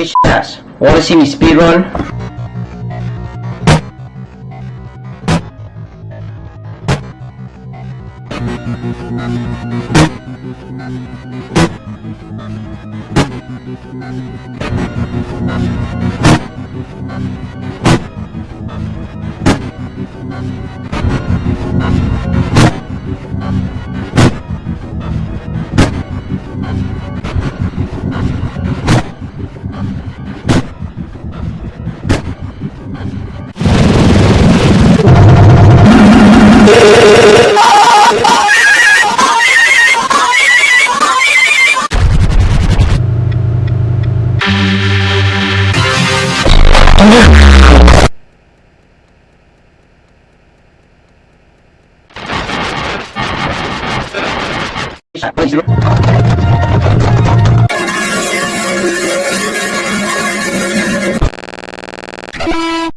Hey wanna see me speedrun? Thank Hãy subscribe cho kênh Ghiền Mì Gõ Để không bỏ lỡ những video hấp dẫn